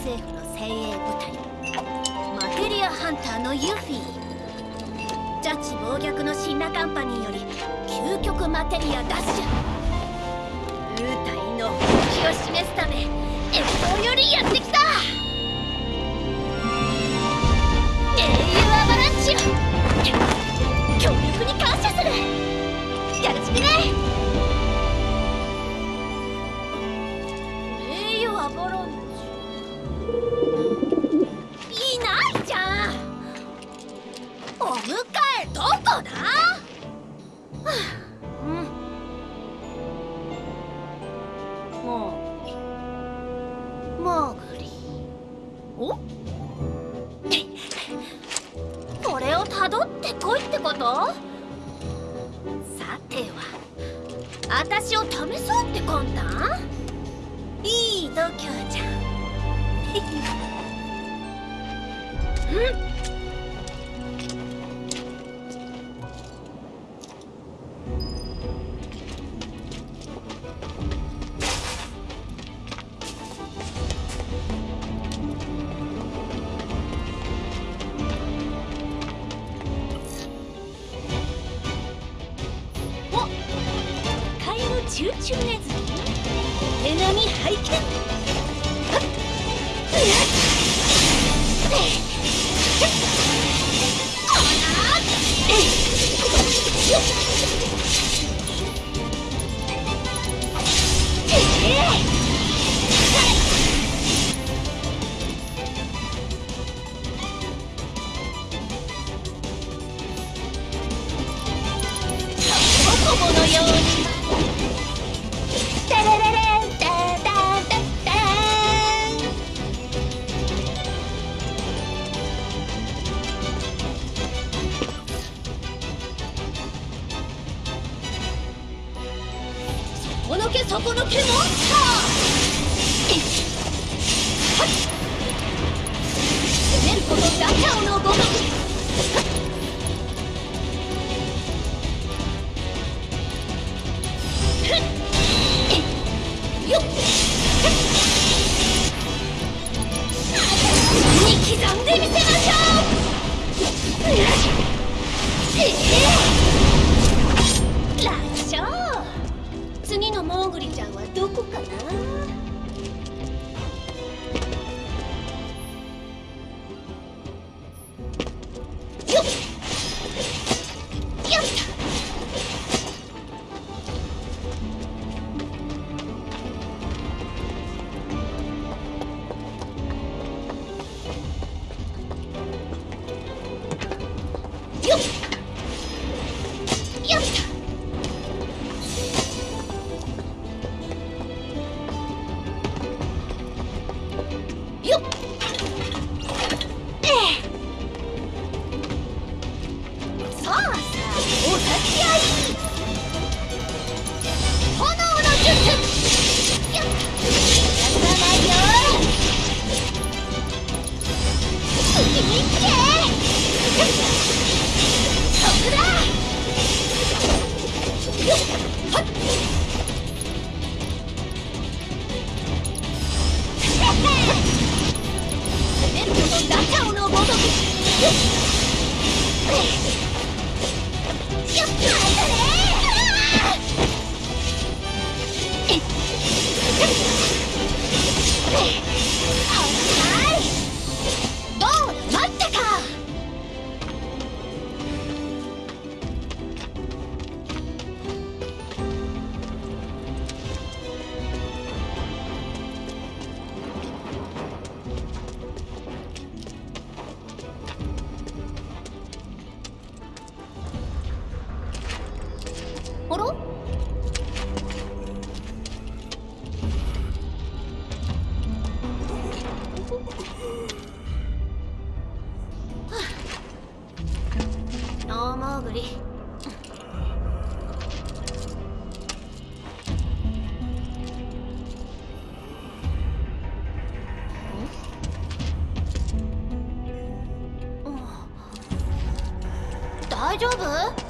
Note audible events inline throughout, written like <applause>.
政府の精鋭部隊マテリアハンターのユフィジャッジ暴虐の神羅カンパニーより究極マテリア奪取お迎えどこだ？you. 丈夫？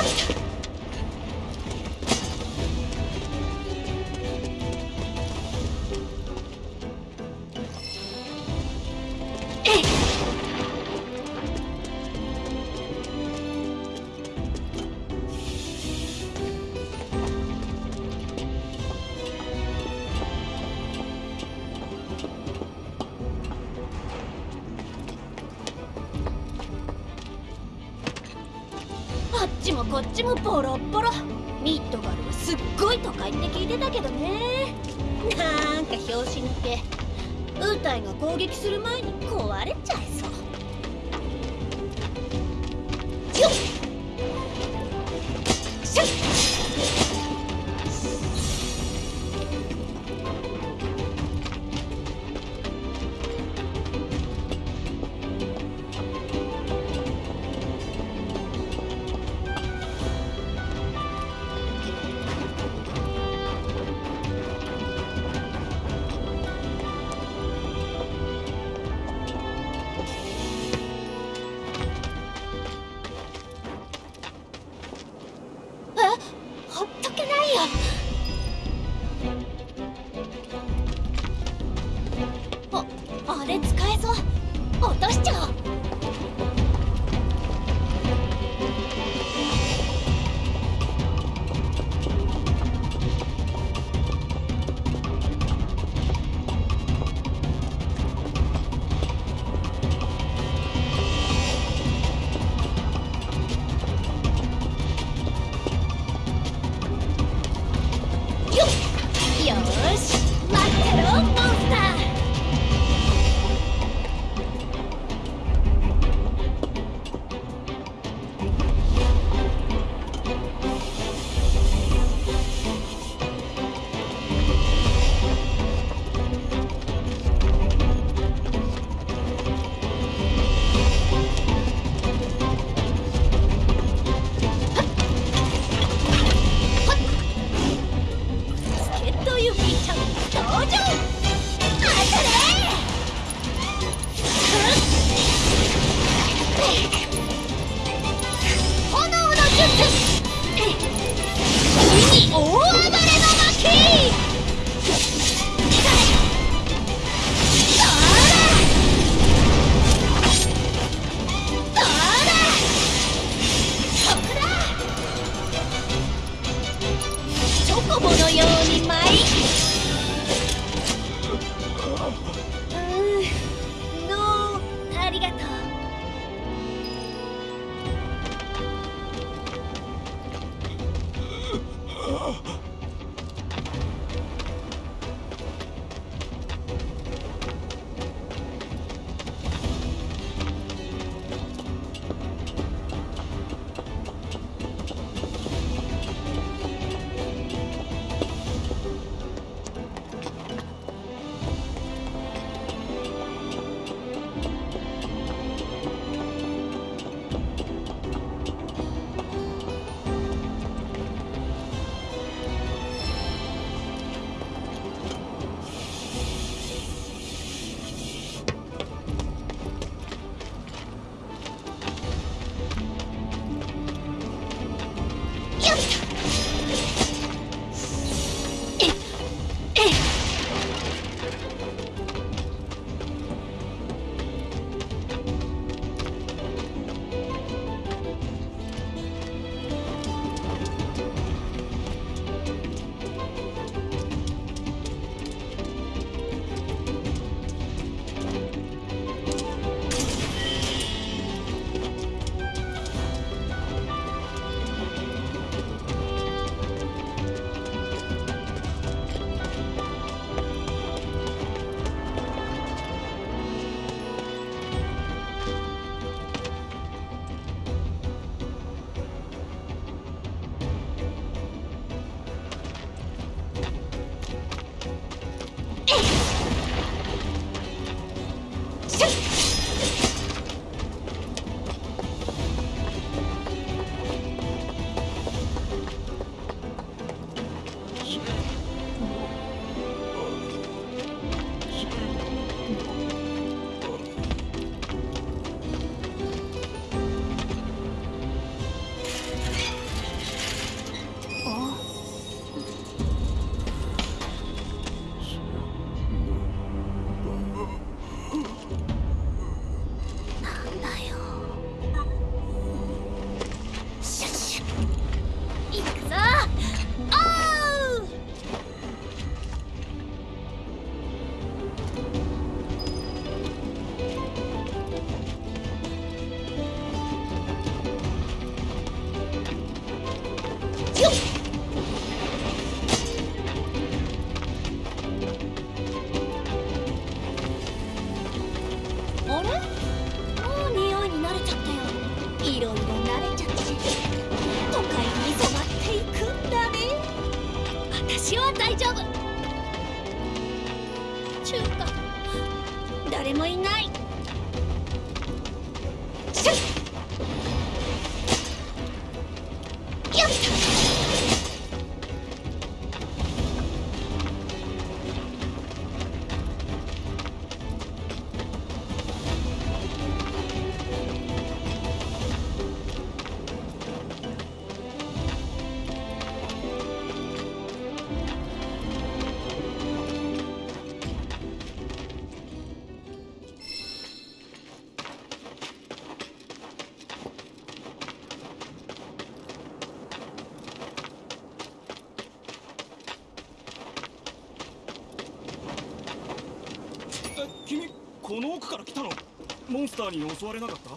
Help! こっちもボロッボロ。ミッドガルはすっごい都会って聞いてたけどね。なんか拍子抜け。ウータイが攻撃する前に壊れちゃいターに襲われなかった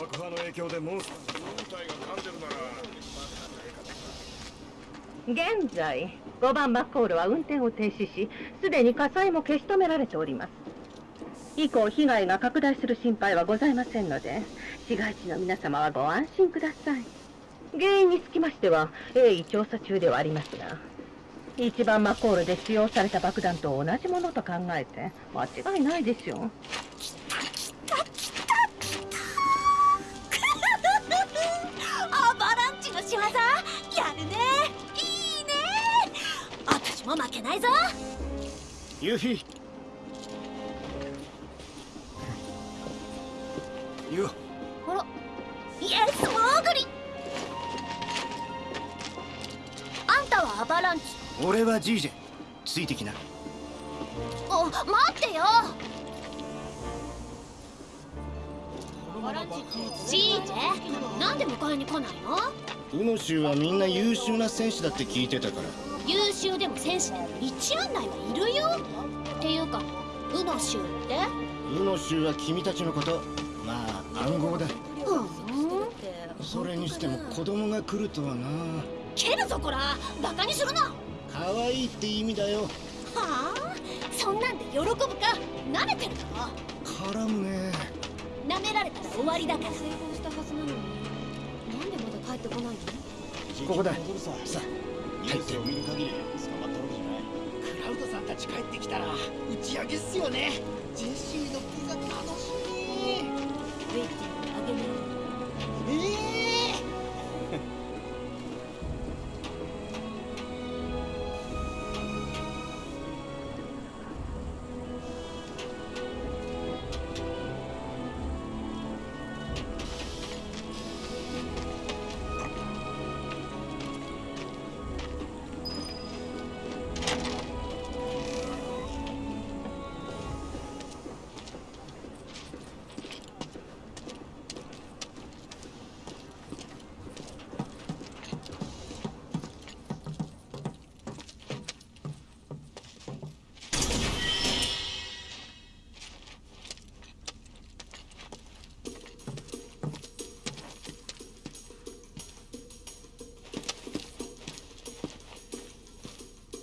爆破の影響でモンスター現在5番マッコールは運転を停止しす。でに火災も消し止められております。以降被害が拡大す。る心配はございませんので市街地の皆様はご安心ください原因につきましては鋭意調査中ではあります。一番マコールで使用された爆弾と同じものと考えて。間違いないでしょうユフィ俺はジージェついてきな。お待ってよ。ジージェなんで迎えに来ないの？ウノ州はみんな優秀な戦士だって聞いてたから。優秀でも戦士でも一案内はいるよ。っていうかウノ州って？ウノ州は君たちのことまあ暗号だ。うん。それにしても子供が来るとはな。蹴るぞこら。バカにするな。は可愛いって意味だよ。あ？そんなんで喜ぶか？舐めてるだろ絡むね。舐められたら終わりだから。成功したはずなのに。なんでまだ帰ってこないの？ここだ。さ。さニュースを見る限り捕まったわけじゃない？クラウドさんたち帰ってきたら打ち上げっすよね。ジェシーのピザ楽しみ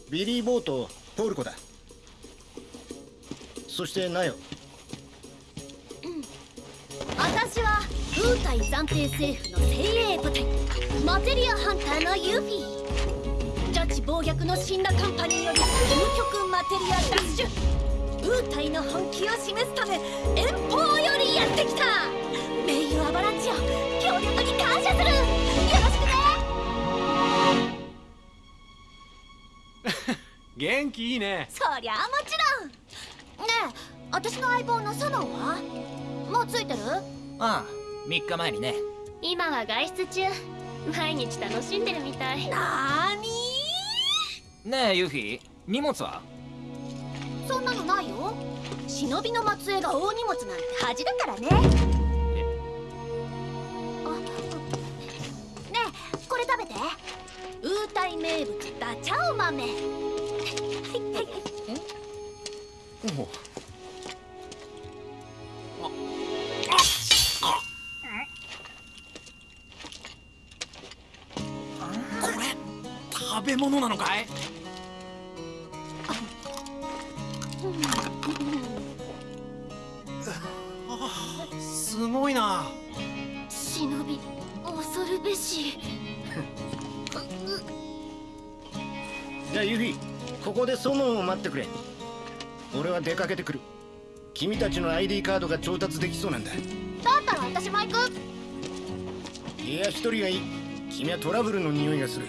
ビリー・ボートポルコだ。そしてナヨ私は空対暫定政府の精鋭部隊マテリアハンターのユフィ。ジャッジ暴虐の死んだカンパニーより究極マテリアダッシュ空隊の本気を示すため遠方よりやってきた。元気いいね。そりゃあもちろん。ねえ私の相棒のソノンは？もうついてる？ああ3日前にね。今は外出中。毎日楽しんでるみたい。なーにねえユフィ荷物は？そんなのないよ。忍びの末裔が大荷物なんて恥だからね。あねえこれ食べて。ウータイ名物ダチャオ豆食べ物なのかいってくれ。俺は出かけてくる。君たちの ID カードが調達できそうなんだ。だったら私も行く。いや一人がいい。君はトラブルの匂いがする。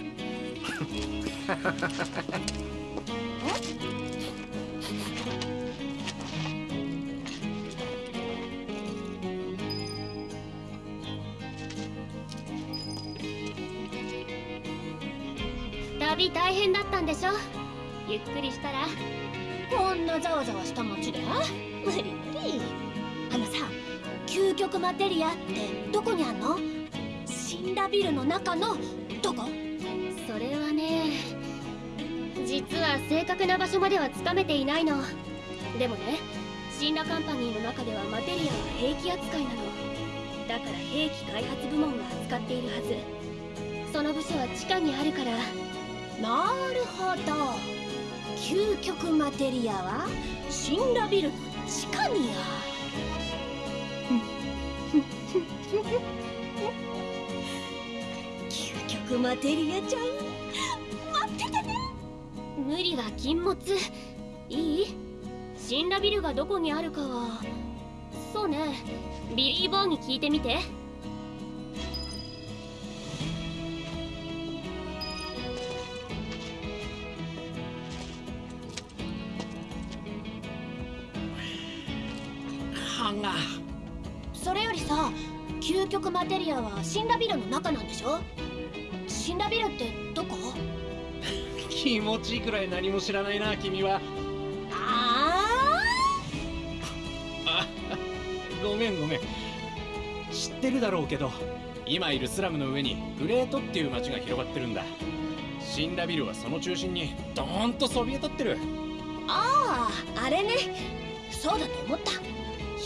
旅 <laughs> 大変だったんでしょ？ゆっくりしたらこんなざわざわした街で無理無理。あのさ究極マテリアってどこにあんの？死んだビルの中のどこ？それはね実は正確な場所まではつかめていないの。でもねシンラカンパニーの中ではマテリアは兵器扱いなの。だから兵器開発部門が扱っているはず。その部署は地下にあるから。なるほど究極マテリアは死んだビルの地下にある。<laughs> 究極マテリアちゃん待っててね。無理は禁物。いい？シンラビルがどこにあるかはそうね。ビリー・ボーに聞いてみて。歯が。それよりさ究極マテリアは死んだビルの中なんでしょ？死んだビルってどこ？<laughs> 気持ちいいくらい何も知らないな君は。あごめんごめん。知ってるだろうけど今いるスラムの上にグレートっていう街が広がってるんだ。シンラビルはその中心にドーンとそびえ立ってる。あああれね。そうだと思った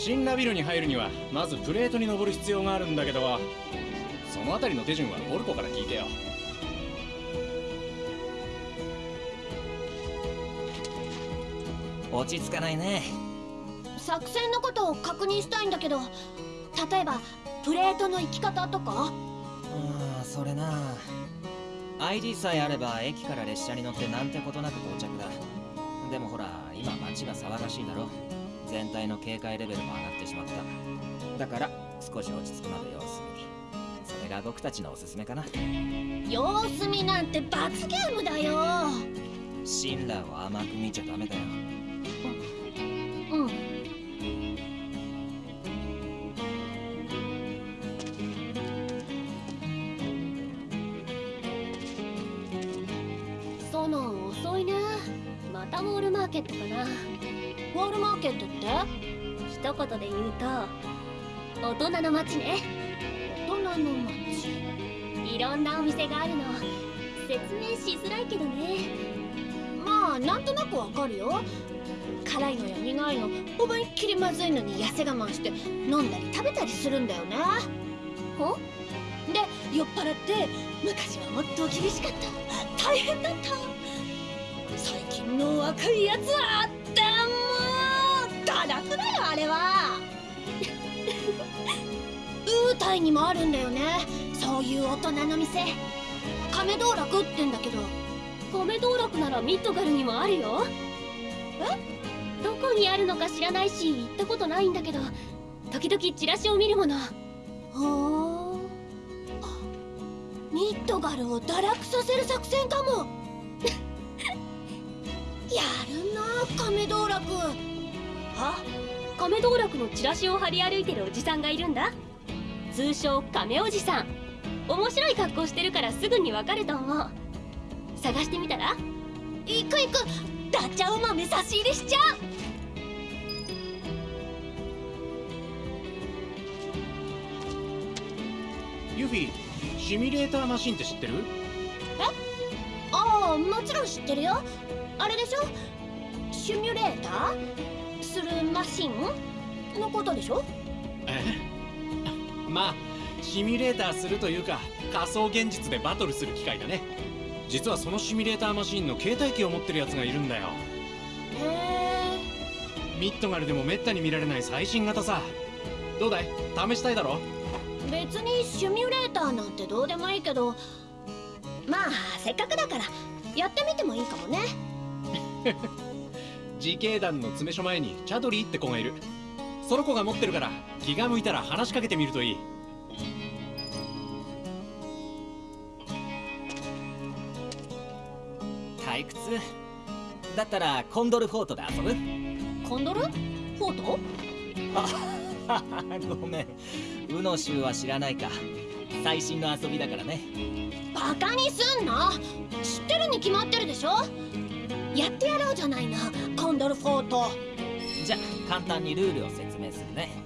シンラビルに入るにはまずプレートに登る必要があるんだけどそのあたりの手順はボルコから聞いてよ。落ち着かないね。作戦のことを確認したいんだけど例えばプレートの行き方とか？ああそれな。ID さえあれば駅から列車に乗ってなんてことなく到着だ。でもほら今街が騒がしいだろ全体の警戒レベルも上がってしまった。だから少し落ち着くまで様子見。それが僕たちのおすすめかな。様子見なんて罰ゲームだよ。シンラーを甘く見ちゃダメだよ一言で言うと大人の街ね。大人の街。いろんなお店があるの。説明しづらいけどね。まあなんとなくわかるよ。辛いのや苦いの。思いっきりまずいのに痩せ我慢して飲んだり食べたりするんだよね。ほで酔っ払って昔はもっと厳しかった。大変だった。最近の若いやつはでも堕落だよあれは。<laughs> ウータイにもあるんだよね。そういう大人の店。亀道楽ってんだけど。米道楽ならミッドガルにもあるよ。え？どこにあるのか知らないし行ったことないんだけど。時々チラシを見るもの。ほーミッドガルを堕落させる作戦かも。<laughs> やるな亀道楽あ亀道楽のチラシを張り歩いてるおじさんがいるんだ。通称亀おじさん。面白い格好してるからすぐにわかると思う。探してみたら？行く行くダチャウ豆差し入れしちゃう。ユフィシミュレーターマシンって知ってる？ああもちろん知ってるよ。あれでしょ？シミュレーター？するマシンのことでしょ？えまあシミュレーターするというか仮想現実でバトルする機械だね。実はそのシミュレーターマシンの携帯機を持ってるやつがいるんだよ。へミッドガルでもめったに見られない最新型さ。どうだい？試したいだろ？え別にシミュレーターなんてどうでもいいけどまあせっかくだからやってみてもいいかもね <laughs> 自警団の詰め所前にチャドリーって子がいる。その子が持ってるから気が向いたら話しかけてみるといい。退屈。だったらコンドルフォートで遊ぶ？コンドル？フォート？ごめん。ウノ州は知らないか。最新の遊びだからね。バカにすんな！知ってるに決まってるでしょ？やってやろうじゃないのンドルフォート。じゃ簡単にルールを説明するね。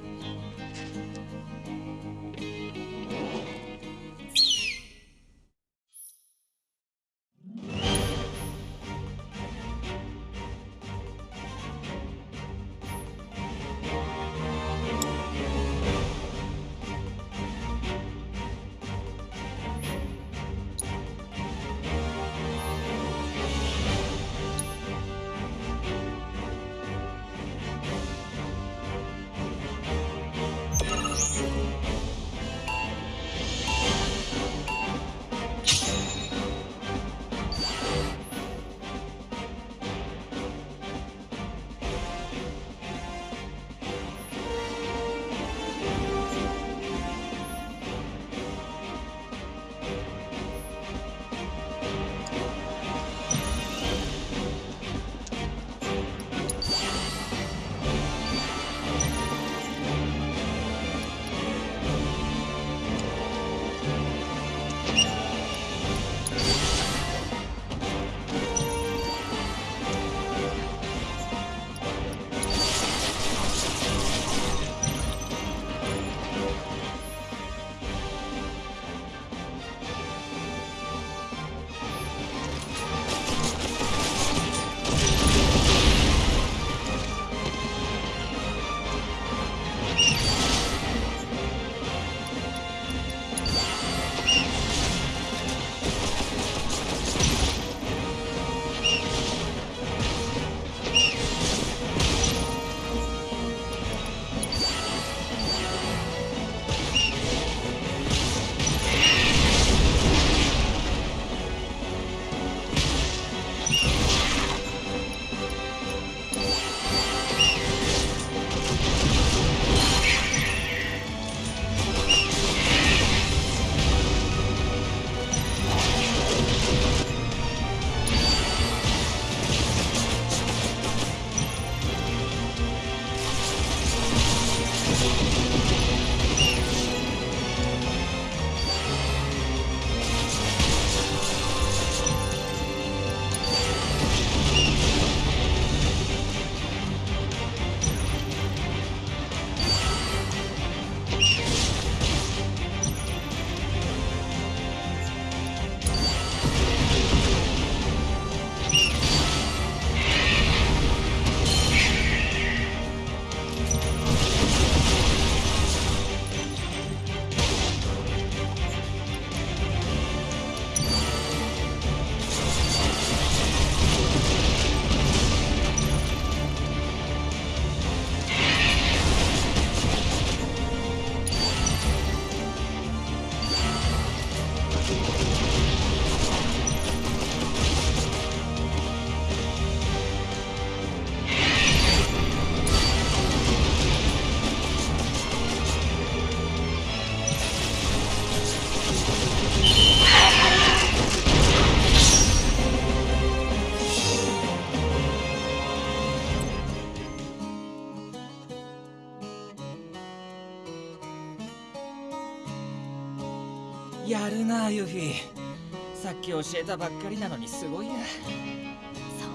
き教えたばっかりなのにすごいや。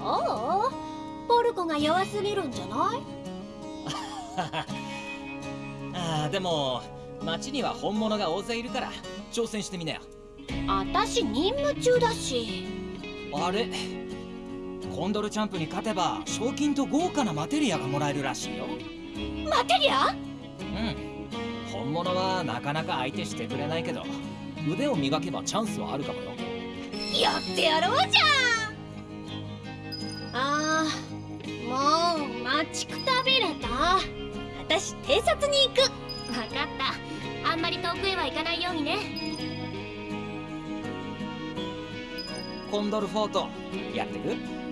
そう？ポルコが弱すぎるんじゃない？<laughs> あーでも町には本物が大勢いるから挑戦してみなよ。あたし任務中だし。あれ？コンドルチャンプに勝てば賞金と豪華なマテリアがもらえるらしいよ。マテリア？うん。本物はなかなか相手してくれないけど腕を磨けばチャンスはあるかもよやってやろうじあーもう待ちくたびれた。私偵察に行く。ゃん分かった。あんまり遠くへは行かないようにね。コンドルフォートやってく？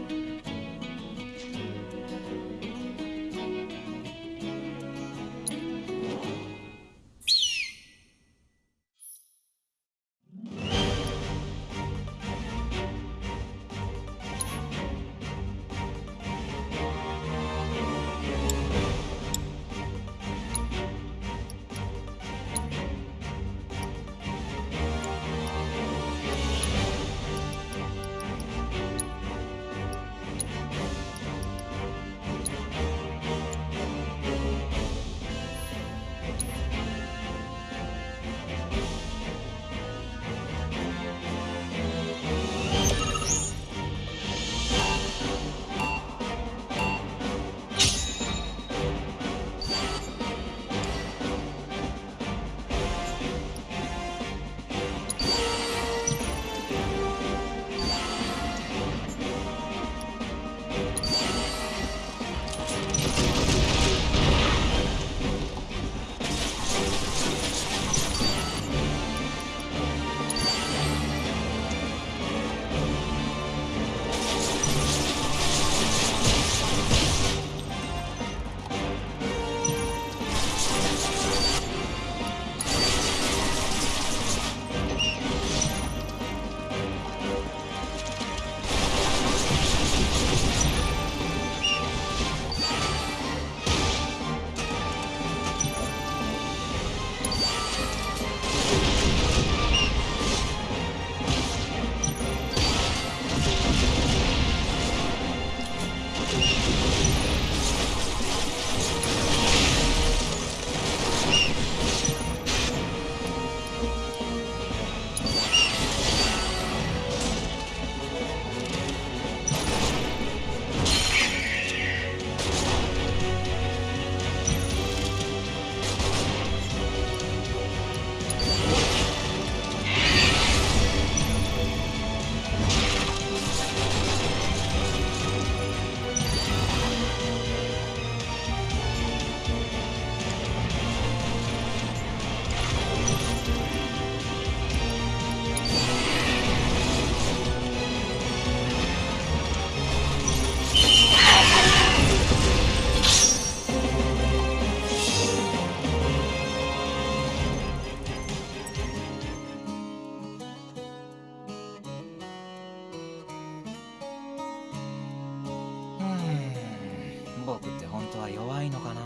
うん僕って本当は弱いのかな？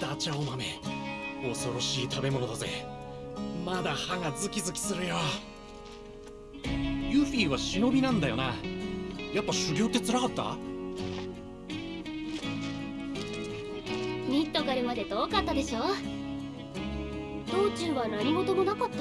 ダチャオ豆恐ろしい食べ物だぜ。まだ歯がズキズキするよ。ユフィは忍びなんだよな。やっぱ修行って辛かった？ミッドガルまで遠かったでしょ？道中は何事もなかった？